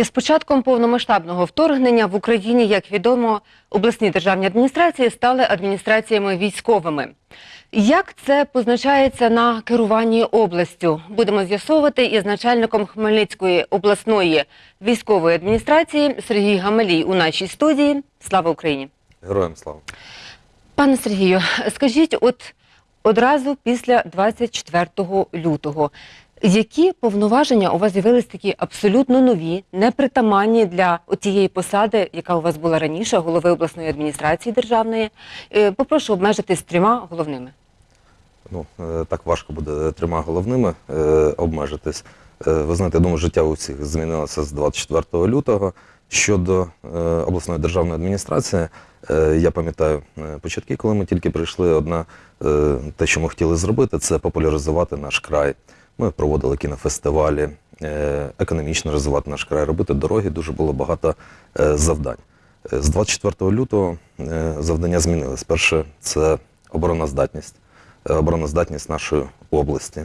Із початком повномасштабного вторгнення в Україні, як відомо, обласні державні адміністрації стали адміністраціями військовими. Як це позначається на керуванні областю? Будемо з'ясовувати із начальником Хмельницької обласної військової адміністрації Сергій Гамалій у нашій студії. Слава Україні! Героям слава. Пане Сергію, скажіть, от одразу після 24 лютого, які повноваження у вас з'явились такі абсолютно нові, непритаманні для тієї посади, яка у вас була раніше, голови обласної адміністрації державної? Е, Попрошу обмежитись трьома головними. Ну, е, так важко буде трьома головними е, обмежитись. Ви знаєте, я думаю, життя у всіх змінилося з 24 лютого. Щодо обласної державної адміністрації, я пам'ятаю початки, коли ми тільки прийшли, одна те, що ми хотіли зробити, це популяризувати наш край. Ми проводили кінофестивалі, е, економічно розвивати наш край, робити дороги. Дуже було багато е, завдань. Е, З 24 лютого завдання змінились. Перше це обороноздатність, обороноздатність нашої області,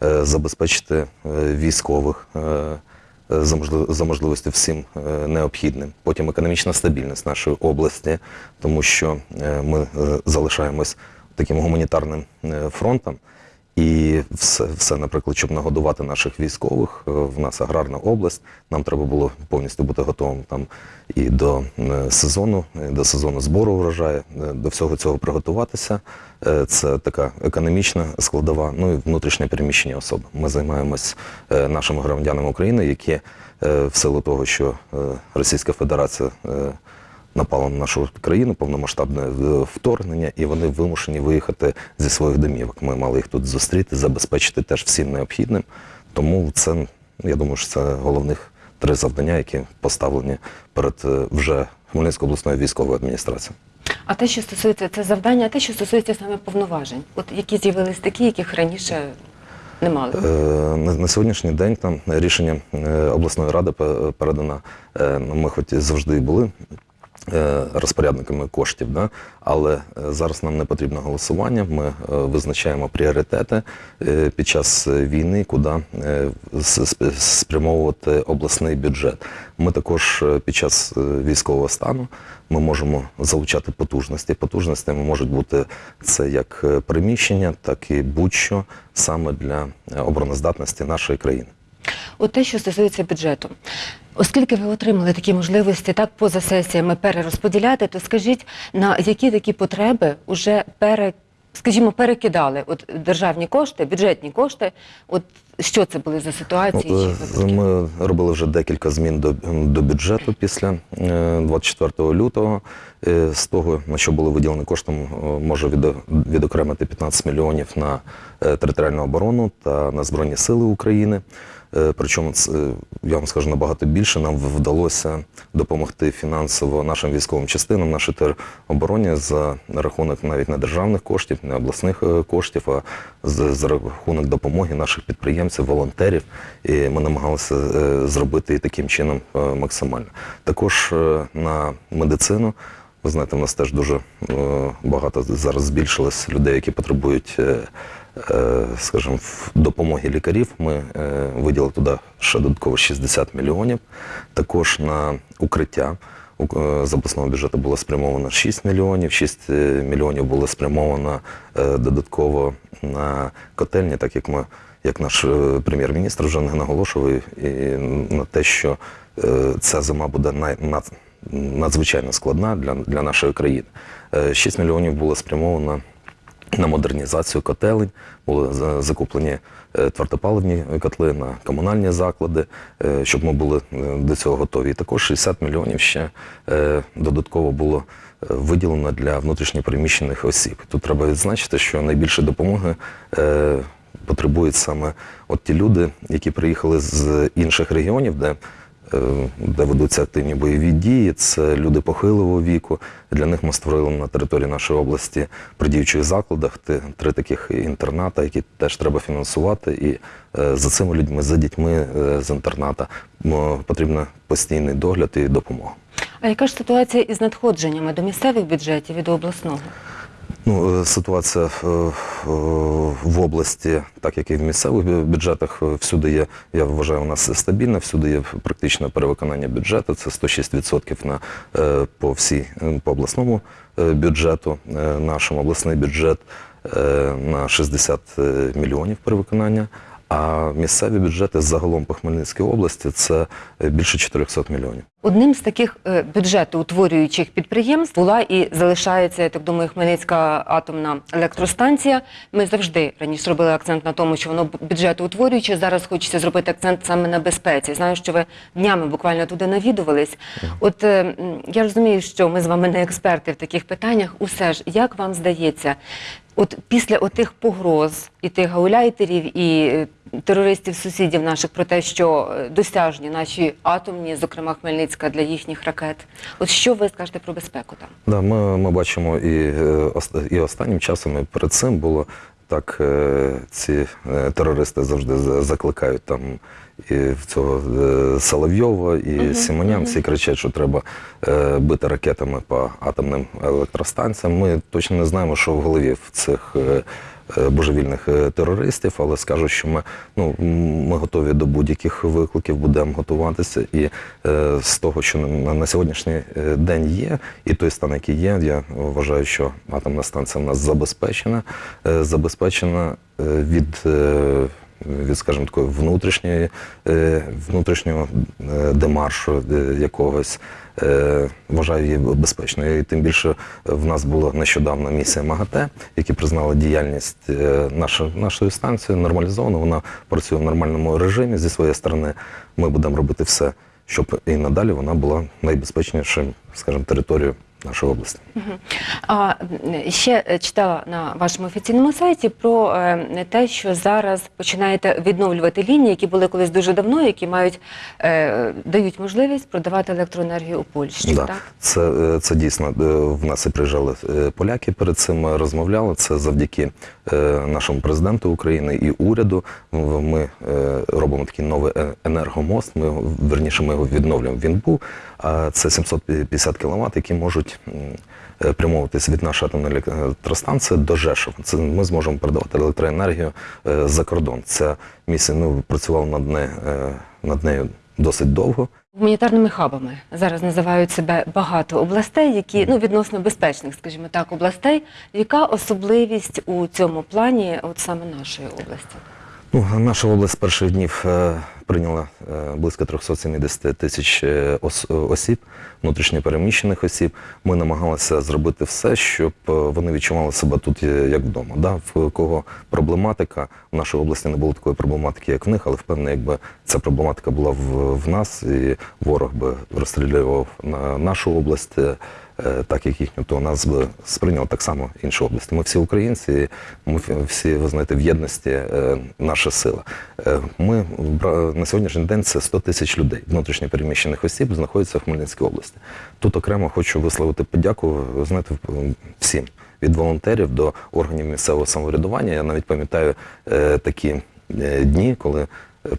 забезпечити військових за можливості всім необхідним. Потім економічна стабільність нашої області, тому що ми залишаємось таким гуманітарним фронтом. І все, все, наприклад, щоб нагодувати наших військових, е, в нас аграрна область. Нам треба було повністю бути готовим там і до е, сезону, і до сезону збору врожаю, е, до всього цього приготуватися. Це така економічна складова, ну і внутрішнє переміщення особи. Ми займаємось нашими громадянами України, які в силу того, що Російська Федерація на нашу країну, повномасштабне е, вторгнення, і вони вимушені виїхати зі своїх домівок. Ми мали їх тут зустріти, забезпечити теж всім необхідним. Тому це, я думаю, що це головних три завдання, які поставлені перед е, вже Хмельницькою обласною військовою адміністрацією. А те, що стосується це завдання, а те, що стосується саме повноважень, от які з'явились такі, яких раніше не мали. Е, На, сьогоднішній день там рішення обласної ради пе- передано. ну, Ми хоч завжди були розпорядниками коштів, да? але е, зараз нам не потрібно голосування. Ми е, визначаємо пріоритети е, під час е, війни, куди е, спрямовувати обласний бюджет. Ми також е, під час е, військового стану ми можемо залучати потужності. Потужностями можуть бути це як е, приміщення, так і будь-що саме для е, обороноздатності нашої країни. От те, що стосується бюджету. Оскільки ви отримали такі можливості так поза сесіями перерозподіляти, то скажіть, на які такі потреби вже пере, скажімо, перекидали от державні кошти, бюджетні кошти? От що це були за ситуації? Е? Ми робили вже декілька змін до, до бюджету після е, 24 лютого. Е, З того, на що були виділені коштом, е, можу від- відокремити 15 мільйонів на е, територіальну оборону та на Збройні Сили України. Е, Причому е, я вам скажу набагато більше. Нам вдалося допомогти фінансово нашим військовим частинам, нашій теробороні за рахунок навіть не державних коштів, не обласних е, коштів, а за, за рахунок допомоги наших підприємців, волонтерів. І ми намагалися е, зробити і таким чином е, максимально. Також е, на медицину. Ви знаєте, в нас теж дуже багато зараз збільшилось людей, які потребують, скажімо, допомоги лікарів. Ми виділили туди ще додатково 60 мільйонів. Також на укриття у- з обласного бюджету було спрямовано 6 мільйонів, 6 е, мільйонів було спрямовано додатково на котельні, так як ми, як наш е, прем'єр-міністр вже не наголошував, і на те, що е, ця зима буде надзвичайно складна для, для нашої країни. Е, 6 мільйонів було спрямовано на модернізацію котелень, були закуплені е, твердопаливні котли на комунальні заклади, е, щоб ми були е, до цього готові. І також 60 мільйонів ще е, додатково було е, виділено для внутрішньопереміщених осіб. Тут треба відзначити, що найбільше допомоги е, потребують саме от ті люди, які приїхали з інших регіонів, де е, де ведуться активні бойові дії. Це люди похилого віку. Для них ми створили на території нашої області при діючих закладах три таких інтерната, які теж треба фінансувати. І е, за цими людьми, за дітьми е, з інтерната потрібен постійний догляд і допомога. А яка ж ситуація із надходженнями до місцевих бюджетів і до обласного? Ну, е, ситуація е, е, в області, так як і в місцевих бюджетах, всюди є, я вважаю, у нас стабільна, всюди є практичне перевиконання бюджету. Це 106% на, по, всій, по обласному бюджету. Нашому обласний бюджет на 60 мільйонів перевиконання. А місцеві бюджети загалом по Хмельницькій області це е, більше 400 мільйонів. Одним з таких е, бюджетоутворюючих підприємств була і залишається, я так думаю, Хмельницька атомна електростанція. Ми завжди раніше робили акцент на тому, що воно бюджетоутворююче. Зараз хочеться зробити акцент саме на безпеці. Знаю, що ви днями буквально туди навідувались. От е, я розумію, що ми з вами не експерти в таких питаннях. Усе ж, як вам здається, от після отих погроз і тих гауляйтерів, і е, терористів-сусідів наших про те, що е, досяжні наші атомні, зокрема Хмельницька, для їхніх ракет. От що ви скажете про безпеку там? Да, ми, ми бачимо і, е, і останнім часом, і перед цим було так, е, ці е, терористи завжди закликають там і в цього е, Соловйова, і Сімонян. Всі кричать, що треба бити ракетами по атомним електростанціям. Ми точно не знаємо, що в голові в цих. Е, Божевільних е, терористів, але скажу, що ми, ну, ми готові до будь-яких викликів, будемо готуватися. І е, з того, що на, на сьогоднішній е, день є, і той стан, який є, я вважаю, що атомна станція в нас забезпечена, е, забезпечена від. е, від, скажімо, такої внутрішньої, е, внутрішнього е, демаршу е, якогось, вважаю її безпечною. І тим більше в нас була нещодавно місія МАГАТЕ, які признали діяльність нашої, нашої станції нормалізовано. Вона працює в нормальному режимі. Зі своєї сторони ми будемо робити все, щоб і надалі вона була найбезпечнішим, скажімо, територією нашої області. А ще е, читала на вашому офіційному сайті про е, те, що зараз починаєте відновлювати лінії, які були колись дуже давно, які мають е, дають можливість продавати електроенергію у Польщі. Да. Так? Це, е, це дійсно е, в нас і приїжджали поляки перед цим розмовляли. Це завдяки нашому президенту України і уряду. Ми робимо такий новий енергомост. Ми верніше ми його відновлюємо. Він був. А це 750 кВт, які можуть м, е, прямовуватись від нашої атомної електростанції до Жешова. Це ми зможемо передавати електроенергію е, за кордон. Ця місія ну, працювала над, не, е, над нею досить довго. Гуманітарними хабами зараз називають себе багато областей, які ну відносно безпечних, скажімо так, областей. Яка особливість у цьому плані, от саме нашої області? Ну, наша область з перших днів е, прийняла е, близько 370 тисяч е, осіб, внутрішньопереміщених осіб. Ми намагалися зробити все, щоб вони відчували себе тут як вдома. Да? В кого проблематика в нашій області не було такої проблематики, як в них, але впевнений, якби ця проблематика була в, в нас, і ворог би розстрілював на нашу область. Е, так як їхню, то нас би сприйняли так само інші області. Ми всі українці, ми всі, ви знаєте, в єдності е, наша сила. Е, Ми на сьогоднішній день це 100 тисяч людей, внутрішньо переміщених осіб, знаходяться в Хмельницькій області. Тут окремо хочу висловити подяку, знаєте, всім. Від волонтерів до органів місцевого самоврядування. Я навіть пам'ятаю такі дні, коли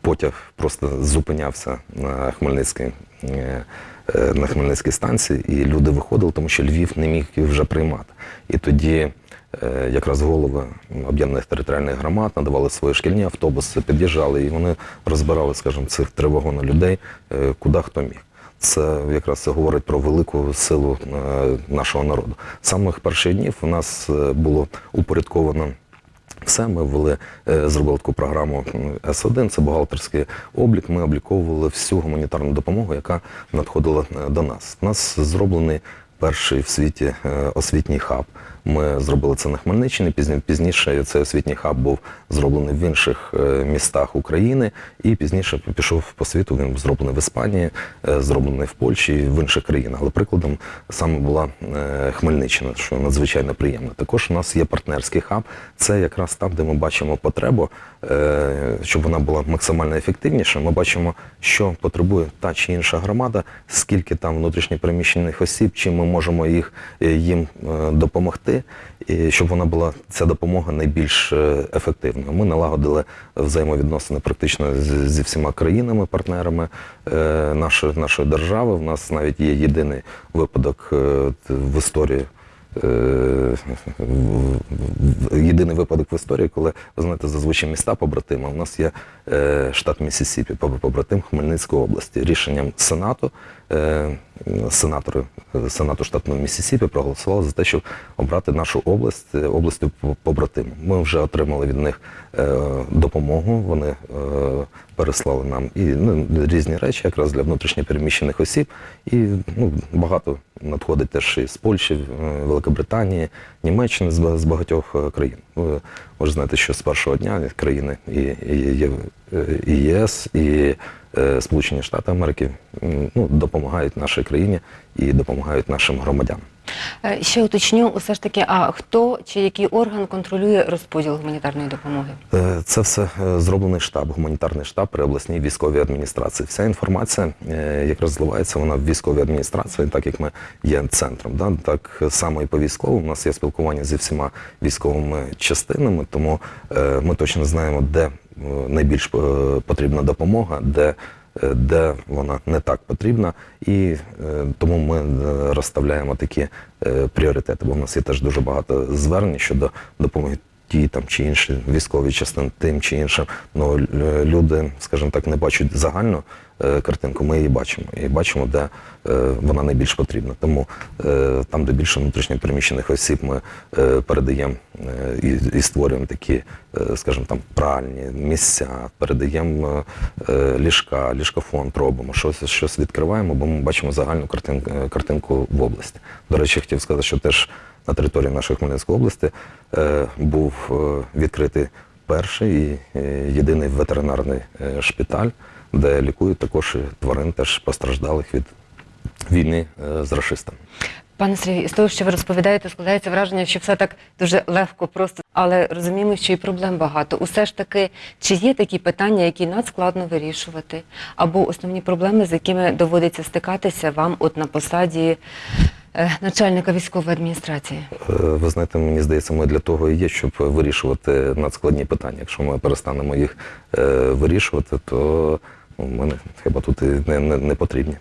потяг просто зупинявся на Хмельницькій. Е, на Хмельницькій станції, і люди виходили, тому що Львів не міг їх вже приймати. І тоді е, якраз голови об'єднаних територіальних громад надавали свої шкільні автобуси, під'їжджали, і вони розбирали, скажімо, цих три вагони людей, е, куди хто міг. Це якраз говорить про велику силу нашого народу. З самих перших днів у нас було упорядковано все, ми ввели, е, зробили таку програму С1, це бухгалтерський облік. Ми обліковували всю гуманітарну допомогу, яка надходила е, до нас. У нас зроблений перший в світі е, освітній хаб. Ми зробили це на Хмельниччині. Пізні- Пізніше цей освітній хаб був зроблений в інших е, містах України, і пізніше пішов по світу. Він був зроблений в Іспанії, е, зроблений в Польщі і в інших країнах. Але прикладом саме була е, Хмельниччина, що надзвичайно приємно. Також у нас є партнерський хаб. Це якраз там, де ми бачимо потребу, щоб вона була максимально ефективніша. Ми бачимо, що потребує та чи інша громада, скільки там внутрішньопереміщених осіб, чим ми можемо їх їм е, допомогти, і щоб вона була ця допомога найбільш е, ефективною. Ми налагодили взаємовідносини практично зі всіма країнами, партнерами е, нашої, нашої держави. У нас навіть є єдиний випадок е, в історії єдиний випадок в історії, коли ви знаєте, зазвичай міста побратими. У нас є е, штат Міссісіпі, поб- побратим Хмельницької області. Рішенням Сенату е, сенатори е, Сенату штату Міссісіпі проголосували за те, щоб обрати нашу область е, областю по- побратиму. Ми вже отримали від них е, допомогу. Вони е, переслали нам і ну, різні речі, якраз для внутрішньопереміщених осіб. І ну, багато надходить теж і з Польщі, е, Великобританії, Німеччини, з багатьох е, країн. Ви, можете знати, що з першого дня країни і, ЄС, і е, Сполучені Штати Америки ну, допомагають нашій країні і допомагають нашим громадянам. Е, Ще уточню, усе ж таки, а хто чи який орган контролює розподіл гуманітарної допомоги? Е, Це все е, зроблений штаб, гуманітарний штаб при обласній військовій адміністрації. Вся інформація е, якраз зливається вона в військовій адміністрації, так як ми є центром. Да? Так само і по військовому. У нас є спілкування зі всіма військовими частинами, тому ми точно знаємо, де найбільш потрібна допомога, де де вона не так потрібна, і е, тому ми е, розставляємо такі е, пріоритети. Бо в нас є теж дуже багато звернень щодо допомоги ті там чи інші військові частини тим чи іншим. Ну люди, скажімо так, не бачать загальну е, картинку. Ми її бачимо і бачимо, де е, вона найбільш потрібна. Тому е, там, де більше внутрішньопереміщених осіб, ми е, передаємо е, і, і створюємо такі, е, скажімо, там пральні місця, передаємо е, е, ліжка, ліжкофонд робимо, щось, щось відкриваємо, бо ми бачимо загальну картинку, картинку в області. До речі, хотів сказати, що теж на території нашої Хмельницької області е, був е, відкритий перший і е, єдиний ветеринарний шпиталь, де лікують також тварин, теж постраждалих від війни з рашистами. Пане Сергію, з того, що ви розповідаєте, складається враження, що все так дуже легко, просто, але розуміємо, що і проблем багато. Усе ж таки, чи є такі питання, які надскладно вирішувати, або основні проблеми, з якими доводиться стикатися вам от на посаді начальника військової адміністрації? Е, Ви знаєте, мені здається, ми для того і є, щоб вирішувати надскладні питання. Якщо ми перестанемо їх е, вирішувати, то мене ми хіба тут і не, не, не потрібні.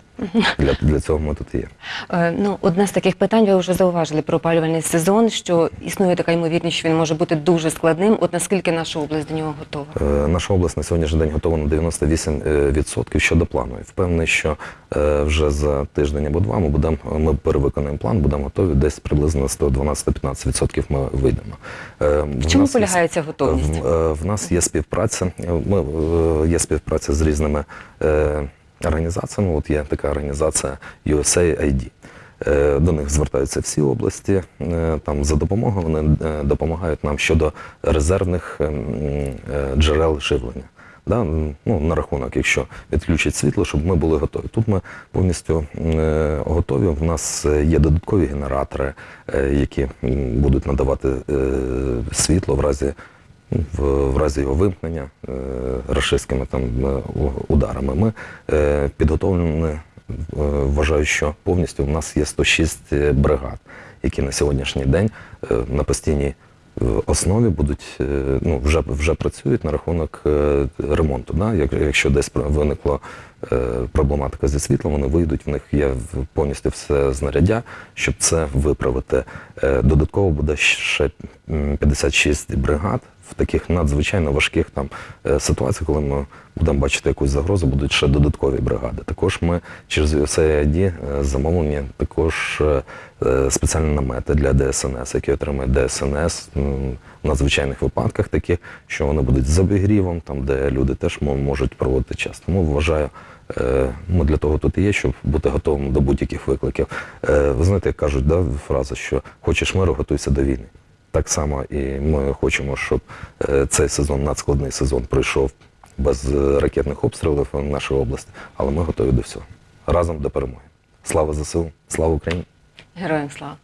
Для, для цього ми тут є. Е, Ну, одне з таких питань ви вже зауважили про опалювальний сезон, що існує така ймовірність, що він може бути дуже складним. От наскільки наша область до нього готова? Е, Наша область на сьогоднішній день готова на 98% щодо плану. І Впевнений, що е, вже за тиждень або два ми будемо ми перевиконаємо план, будемо готові. Десь приблизно 112-115% ми вийдемо. Е, В чому полягає ця готовність? В, е, в нас є співпраця. Ми е, є співпраця з різними е, організаціями. От є така організація USAID. Е, До них звертаються всі області. е, Там за допомогою вони е, допомагають нам щодо резервних е, м, е, джерел живлення. Да? Ну, на рахунок, якщо відключать світло, щоб ми були готові. Тут ми повністю готові. У нас є додаткові генератори, які будуть надавати світло в разі в, в разі його вимкнення е, рашистськими там е, ударами. Ми е, підготовлені, е, вважаю, що повністю в нас є 106 бригад, які на сьогоднішній день е, на постійній е, основі будуть е, ну, вже, вже працюють на рахунок е, ремонту. Да? Як, якщо десь виникла е, проблематика зі світлом, вони вийдуть, в них є повністю все знаряддя, щоб це виправити. Е, Додатково буде ще м, 56 бригад в таких надзвичайно важких там е, ситуаціях, коли ми будемо бачити якусь загрозу, будуть ще додаткові бригади. Також ми через USAID е, замовлені також е, спеціальні намети для ДСНС, які отримує ДСНС в надзвичайних випадках, таких, що вони будуть з обігрівом, там де люди теж можуть проводити час. Тому вважаю. Ми для того тут і є, щоб бути готовим до будь-яких викликів. Ви знаєте, як кажуть, да, фраза, що хочеш миру, готуйся до війни. Так само і ми хочемо, щоб е, цей сезон, надскладний сезон, пройшов без е, ракетних обстрілів в нашій області, але ми готові до всього. Разом до перемоги. Слава ЗСУ, слава Україні! Героям слава!